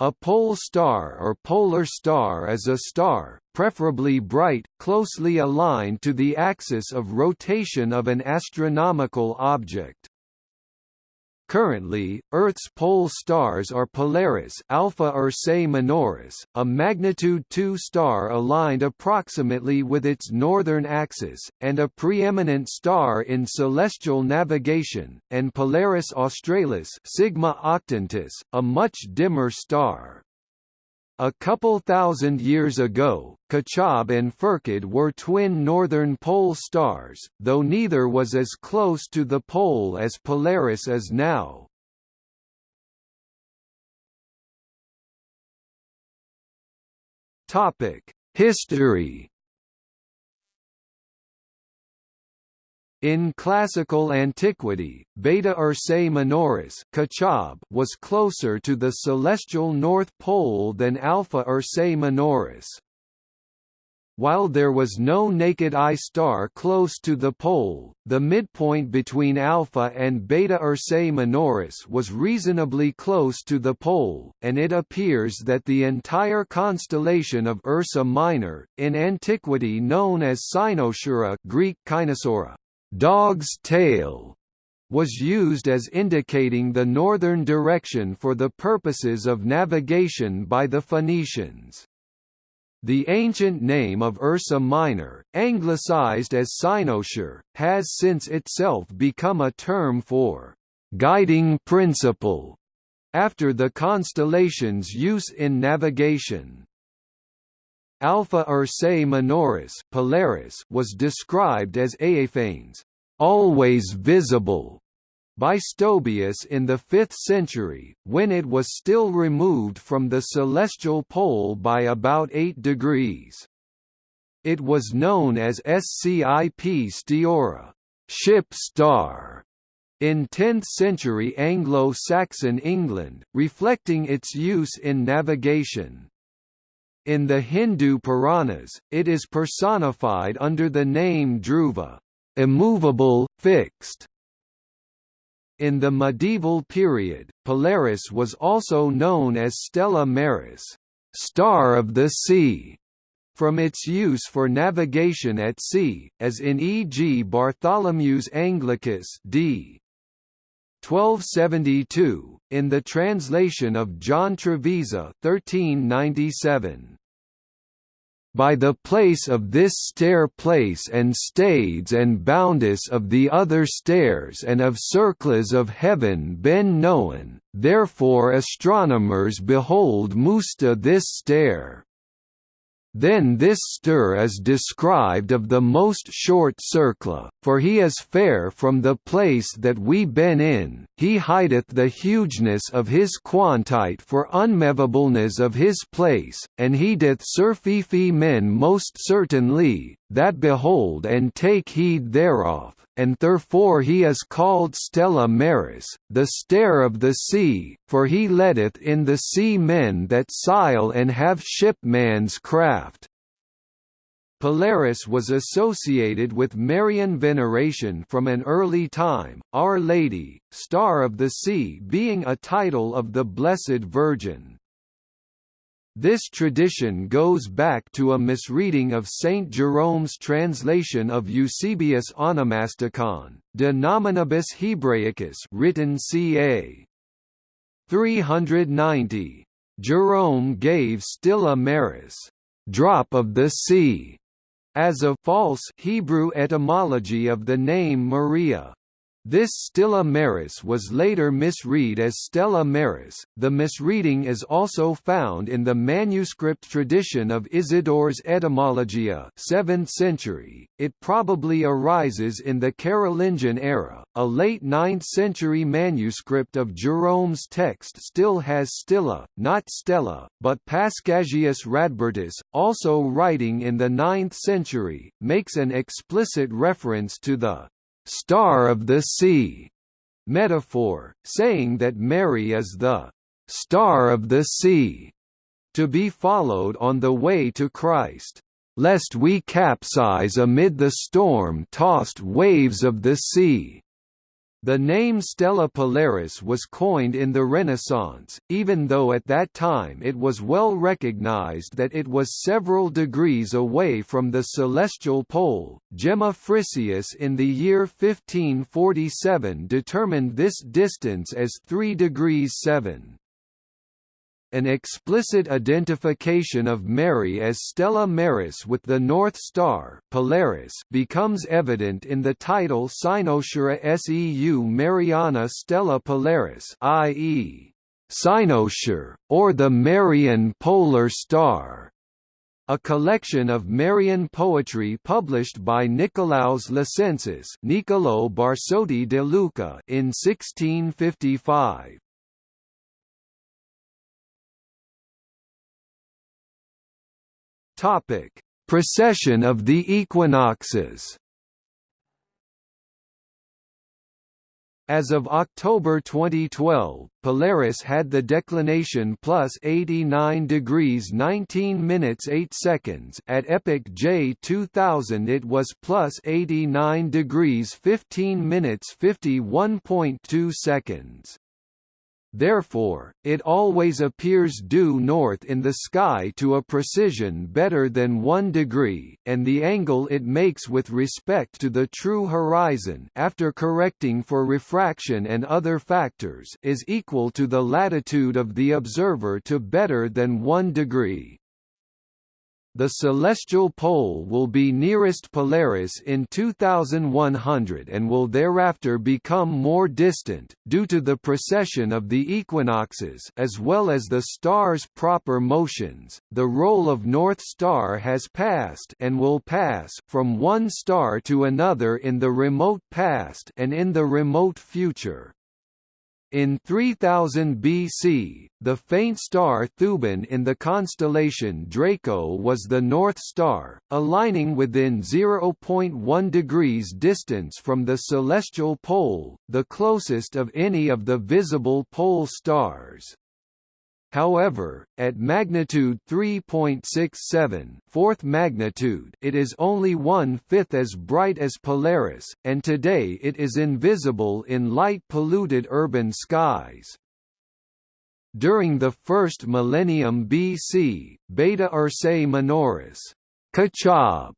A pole star or polar star is a star, preferably bright, closely aligned to the axis of rotation of an astronomical object. Currently, Earth's pole stars are Polaris Alpha Ursae Minoris, a magnitude 2 star aligned approximately with its northern axis, and a preeminent star in celestial navigation, and Polaris Australis Sigma Octantis, a much dimmer star. A couple thousand years ago, Kochab and Pherkad were twin northern pole stars, though neither was as close to the pole as Polaris is now. History In classical antiquity, Beta Ursae Minoris was closer to the celestial North Pole than Alpha Ursae Minoris. While there was no naked eye star close to the pole, the midpoint between Alpha and Beta Ursae Minoris was reasonably close to the pole, and it appears that the entire constellation of Ursa Minor, in antiquity known as Cynosura Greek Kynosura, dog's tail was used as indicating the northern direction for the purposes of navigation by the Phoenicians. The ancient name of Ursa Minor, anglicized as Cynosure, has since itself become a term for guiding principle after the constellation's use in navigation. Alpha Ursae Minoris Polaris was described as Aeiphanes, always visible, by Stobaeus in the 5th century, when it was still removed from the celestial pole by about 8 degrees. It was known as Scip Steorra ship star", in 10th-century Anglo-Saxon England, reflecting its use in navigation. In the Hindu Puranas, it is personified under the name Dhruva, immovable, fixed. In the medieval period, Polaris was also known as Stella Maris, star of the sea, from its use for navigation at sea, as in e.g. Bartholomeus Anglicus d. 1272, in the translation of John Trevisa 1397 by the place of this stair place and stades and boundus of the other stairs and of circles of heaven ben known, therefore astronomers behold musta this stair. Then this stir is described of the most short circla, for he is fair from the place that we been in, he hideth the hugeness of his quantite for unmovableness of his place, and he doth surfifi men most certainly, that behold and take heed thereof and therefore he is called Stella Maris, the stair of the sea, for he letteth in the sea men that sail and have shipman's craft. Polaris was associated with Marian veneration from an early time, Our Lady, Star of the Sea being a title of the Blessed Virgin. This tradition goes back to a misreading of Saint Jerome's translation of Eusebius Onomasticon, De Nominibus Hebraicis written ca. 390. Jerome gave Stilla Maris, drop of the sea, as a false Hebrew etymology of the name Maria. This Stilla Maris was later misread as Stella Maris. The misreading is also found in the manuscript tradition of Isidore's Etymologia, 7th century. It probably arises in the Carolingian era. A late 9th century manuscript of Jerome's text still has Stilla, not Stella, but Paschasius Radbertus, also writing in the 9th century, makes an explicit reference to the star of the sea metaphor, saying that Mary is the star of the sea to be followed on the way to Christ, lest we capsize amid the storm-tossed waves of the sea. The name Stella Polaris was coined in the Renaissance, even though at that time it was well recognized that it was several degrees away from the celestial pole. Gemma Frisius in the year 1547 determined this distance as 3 degrees 7. An explicit identification of Mary as Stella Maris with the North Star Polaris becomes evident in the title Cynosura Seu Mariana Stella Polaris i.e. Cynosure, or the Marian Polar Star, a collection of Marian poetry published by Nicolaus Lucensis Niccolo Barsotti de Lucca in 1655. Topic: Precession of the equinoxes. As of October 2012, Polaris had the declination plus 89 degrees 19 minutes 8 seconds. At epoch J 2000 it was plus 89 degrees 15 minutes 51.2 seconds. Therefore, it always appears due north in the sky to a precision better than 1 degree, and the angle it makes with respect to the true horizon after correcting for refraction and other factors is equal to the latitude of the observer to better than 1 degree. The celestial pole will be nearest Polaris in 2100 and will thereafter become more distant, due to the precession of the equinoxes as well as the star's proper motions. The role of North Star has passed and will pass from one star to another in the remote past and in the remote future. In 3000 BC, the faint star Thuban in the constellation Draco was the North Star, aligning within 0.1 degrees distance from the celestial pole, the closest of any of the visible pole stars. However, at magnitude 3.67 fourth magnitude it is only one-fifth as bright as Polaris, and today it is invisible in light-polluted urban skies. During the first millennium BC, Beta Ursae Minoris Kochab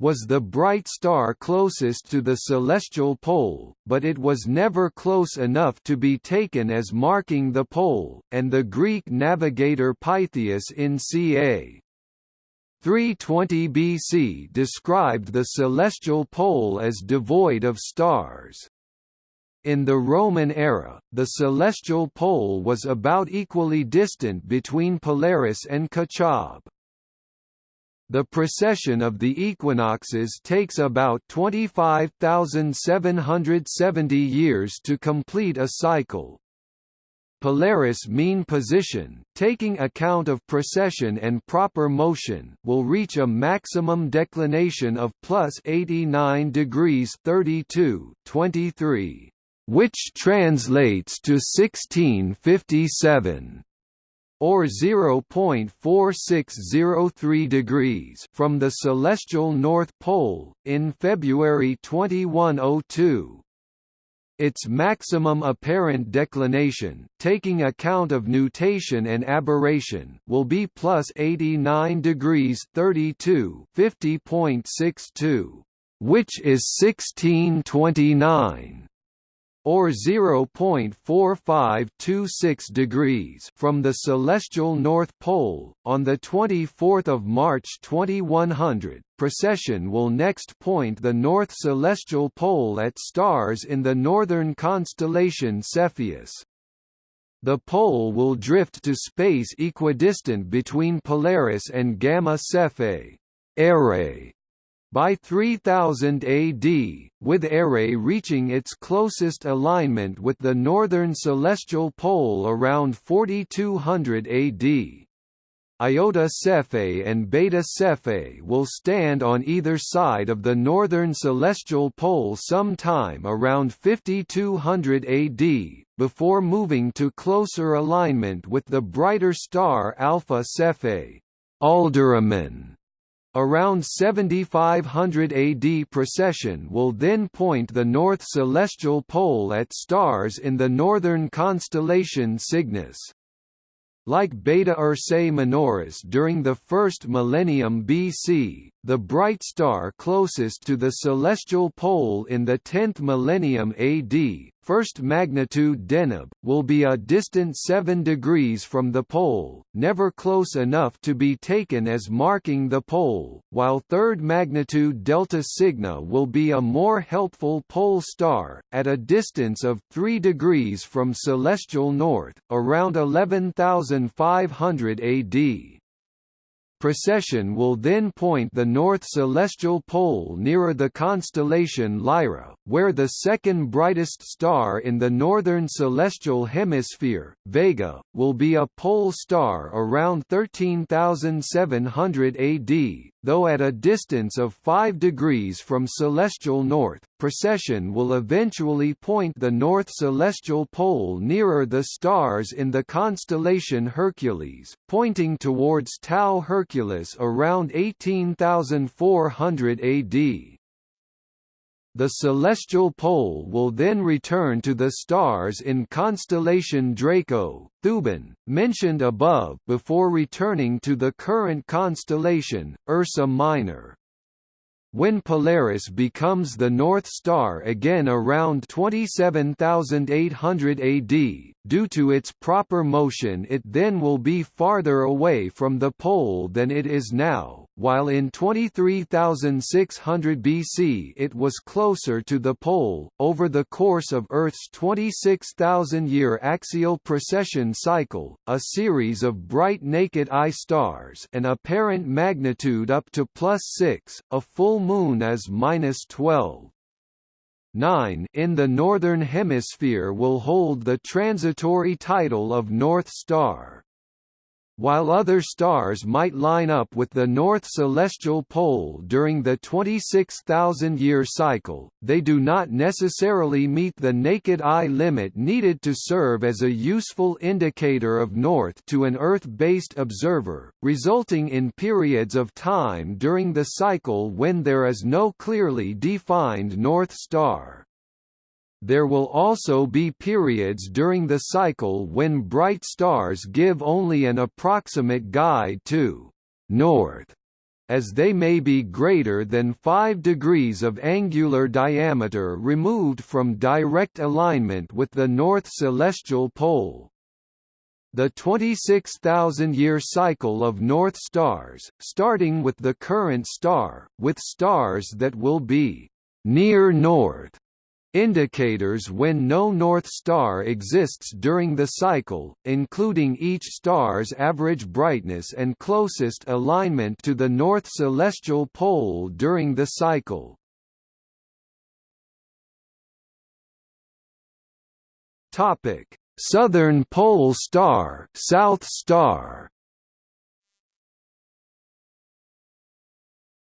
was the bright star closest to the celestial pole, but it was never close enough to be taken as marking the pole, and the Greek navigator Pytheas in ca. 320 BC described the celestial pole as devoid of stars. In the Roman era, the celestial pole was about equally distant between Polaris and Kochab. The precession of the equinoxes takes about 25,770 years to complete a cycle. Polaris mean position, taking account of precession and proper motion, will reach a maximum declination of plus 89 degrees 32 23, which translates to 1657 or 0.4603 degrees from the celestial North Pole, in February 2102. Its maximum apparent declination, taking account of nutation and aberration, will be plus 89 degrees 32 50.62, which is 1629 or 0.4526 degrees from the celestial North Pole. On the 24th of March 2100, precession will next point the north celestial pole at stars in the northern constellation Cepheus. The pole will drift to space equidistant between Polaris and Gamma Cephei. Errai by 3000 AD, with Errai reaching its closest alignment with the northern celestial pole around 4200 AD. Iota Cephei and Beta Cephei will stand on either side of the northern celestial pole sometime around 5200 AD, before moving to closer alignment with the brighter star Alpha Cephei. Alderamin Around 7500 AD precession will then point the north celestial pole at stars in the northern constellation Cygnus. Like Beta Ursae Minoris during the first millennium BC, the bright star closest to the celestial pole in the 10th millennium AD, first magnitude Deneb, will be a distant 7 degrees from the pole, never close enough to be taken as marking the pole, while third magnitude Delta Cygni will be a more helpful pole star, at a distance of 3 degrees from celestial north, around 11,500 AD. Precession will then point the north celestial pole nearer the constellation Lyra, where the second brightest star in the northern celestial hemisphere, Vega, will be a pole star around 13,700 AD, though at a distance of 5 degrees from celestial north. Precession will eventually point the north celestial pole nearer the stars in the constellation Hercules, pointing towards Tau Herculis around 18,400 AD. The celestial pole will then return to the stars in constellation Draco, Thuban, mentioned above before returning to the current constellation, Ursa Minor. When Polaris becomes the North Star again around 27,800 AD, due to its proper motion it then will be farther away from the pole than it is now, while in 23,600 BC it was closer to the pole. Over the course of Earth's 26,000-year axial precession cycle, a series of bright naked eye stars an apparent magnitude up to plus 6, a full moon is minus 12. 9 in the Northern Hemisphere will hold the transitory title of North Star. While other stars might line up with the north celestial pole during the 26,000-year cycle, they do not necessarily meet the naked eye limit needed to serve as a useful indicator of north to an Earth-based observer, resulting in periods of time during the cycle when there is no clearly defined north star. There will also be periods during the cycle when bright stars give only an approximate guide to north, as they may be greater than 5 degrees of angular diameter removed from direct alignment with the north celestial pole. The 26,000-year cycle of North stars, starting with the current star, with stars that will be near north Indicators when no North Star exists during the cycle, including each star's average brightness and closest alignment to the north celestial pole during the cycle. Topic: Southern Pole Star, South Star.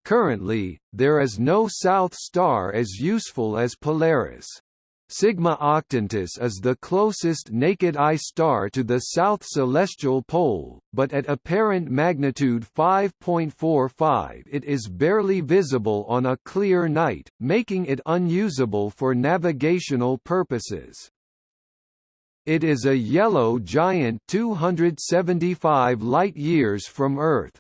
Currently, there is no South Star as useful as Polaris. Sigma Octantis is the closest naked eye star to the south celestial pole, but at apparent magnitude 5.45 it is barely visible on a clear night, making it unusable for navigational purposes. It is a yellow giant 275 light-years from Earth,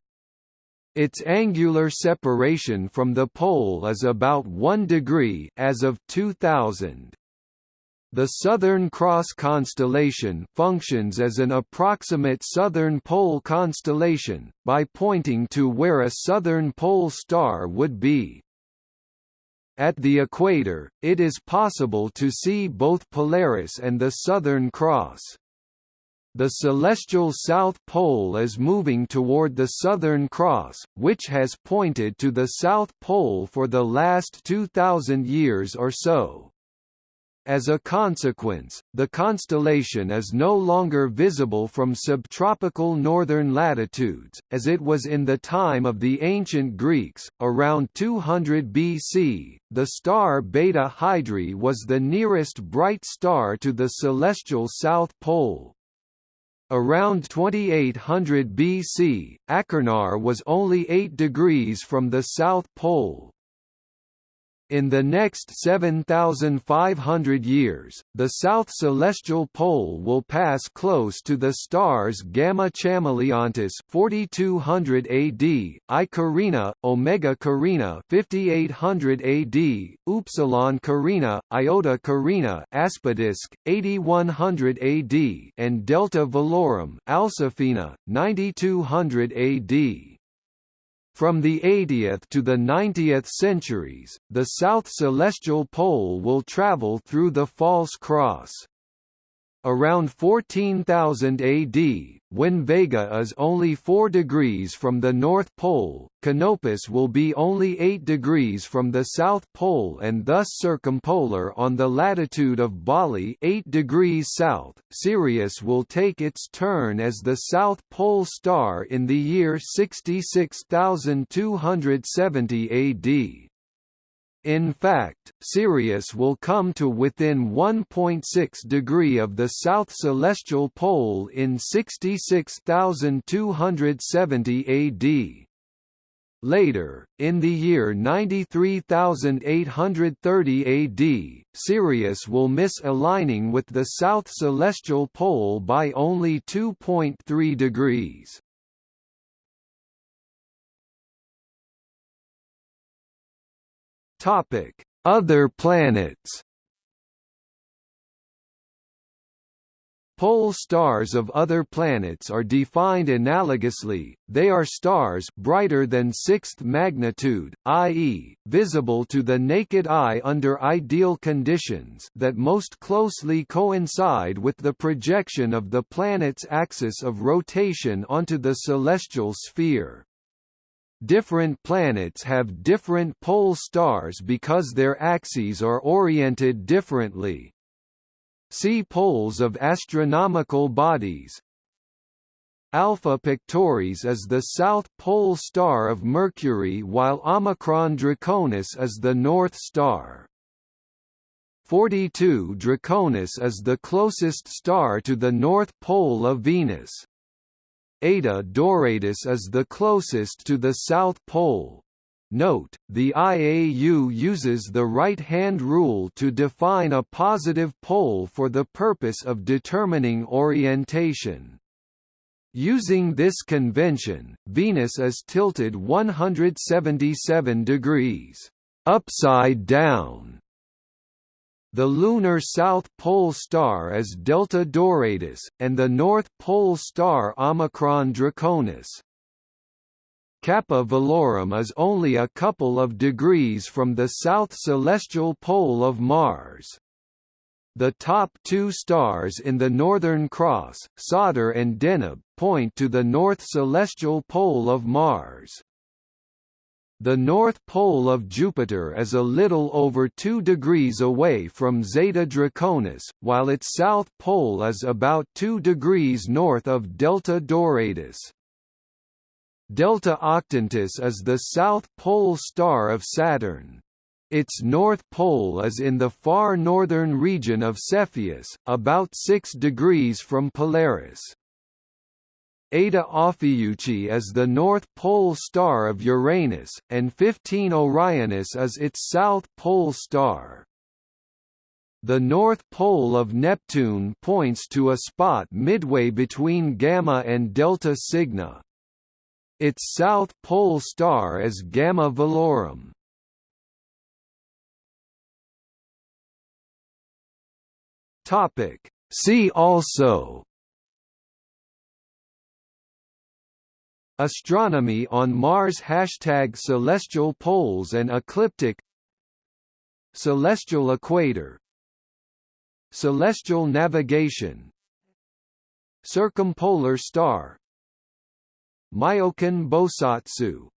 its angular separation from the pole is about 1 degree as of 2000. The Southern Cross constellation functions as an approximate southern pole constellation, by pointing to where a southern pole star would be. At the equator, it is possible to see both Polaris and the Southern Cross. The celestial South Pole is moving toward the Southern Cross, which has pointed to the South Pole for the last 2,000 years or so. As a consequence, the constellation is no longer visible from subtropical northern latitudes, as it was in the time of the ancient Greeks. Around 200 BC, the star Beta Hydrae was the nearest bright star to the celestial South Pole. Around 2800 BC, Achernar was only 8 degrees from the South Pole. In the next 7,500 years, the south celestial pole will pass close to the stars Gamma Chamaeleontis 4200 AD, I Carina, Omega Carina 5800 AD, Upsilon Carina, Iota Carina Aspidiske 8100 AD, and Delta Velorum Alsephina 9200 AD. From the 80th to the 90th centuries, the south celestial pole will travel through the false cross. Around 14,000 AD, when Vega is only 4 degrees from the North Pole, Canopus will be only 8 degrees from the South Pole and thus circumpolar on the latitude of Bali 8 degrees south. Sirius will take its turn as the South Pole star in the year 66,270 AD. In fact, Sirius will come to within 1.6 degree of the south celestial pole in 66,270 AD. Later, in the year 93,830 AD, Sirius will miss aligning with the south celestial pole by only 2.3 degrees. Topic: Other planets. Pole stars of other planets are defined analogously, they are stars brighter than sixth magnitude, i.e., visible to the naked eye under ideal conditions that most closely coincide with the projection of the planet's axis of rotation onto the celestial sphere. Different planets have different pole stars because their axes are oriented differently. See poles of astronomical bodies. Alpha Pictoris is the south pole star of Mercury while Omicron Draconis is the north star. 42 Draconis is the closest star to the north pole of Venus. Eta Doradus is the closest to the South Pole. Note, the IAU uses the right-hand rule to define a positive pole for the purpose of determining orientation. Using this convention, Venus is tilted 177 degrees upside down the lunar South Pole star is Delta Doradus, and the North Pole star Omicron Draconis. Kappa Velorum is only a couple of degrees from the south celestial pole of Mars. The top two stars in the Northern Cross, Sadr and Deneb, point to the north celestial pole of Mars. The north pole of Jupiter is a little over 2 degrees away from Zeta Draconis, while its south pole is about 2 degrees north of Delta Doradus. Delta Octantis is the south pole star of Saturn. Its north pole is in the far northern region of Cepheus, about 6 degrees from Polaris. Eta Ophiuchi is the North Pole star of Uranus, and 15 Orionis is its South Pole star. The North Pole of Neptune points to a spot midway between Gamma and Delta Cygni. Its South Pole star is Gamma Velorum. See also Astronomy on Mars Hashtag Celestial poles and ecliptic Celestial equator Celestial navigation Circumpolar star Myoken Bosatsu